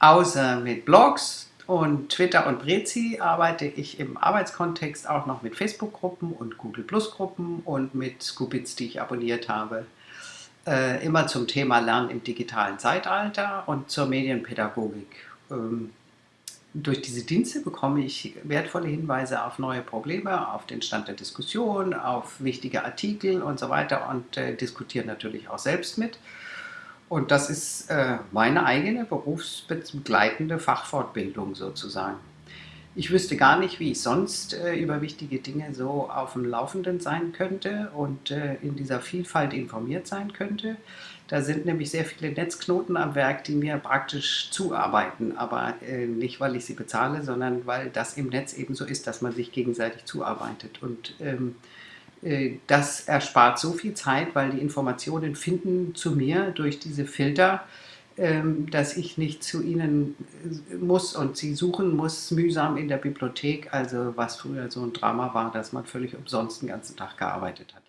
Außer mit Blogs und Twitter und Prezi arbeite ich im Arbeitskontext auch noch mit Facebook-Gruppen und Google Plus-Gruppen und mit Scoopits, die ich abonniert habe. Äh, immer zum Thema Lernen im digitalen Zeitalter und zur Medienpädagogik. Ähm, durch diese Dienste bekomme ich wertvolle Hinweise auf neue Probleme, auf den Stand der Diskussion, auf wichtige Artikel und so weiter und äh, diskutiere natürlich auch selbst mit. Und das ist äh, meine eigene berufsbegleitende Fachfortbildung sozusagen. Ich wüsste gar nicht, wie ich sonst äh, über wichtige Dinge so auf dem Laufenden sein könnte und äh, in dieser Vielfalt informiert sein könnte. Da sind nämlich sehr viele Netzknoten am Werk, die mir praktisch zuarbeiten, aber nicht, weil ich sie bezahle, sondern weil das im Netz eben so ist, dass man sich gegenseitig zuarbeitet. Und ähm, äh, das erspart so viel Zeit, weil die Informationen finden zu mir durch diese Filter, ähm, dass ich nicht zu ihnen äh, muss und sie suchen muss, mühsam in der Bibliothek, also was früher so ein Drama war, dass man völlig umsonst den ganzen Tag gearbeitet hat.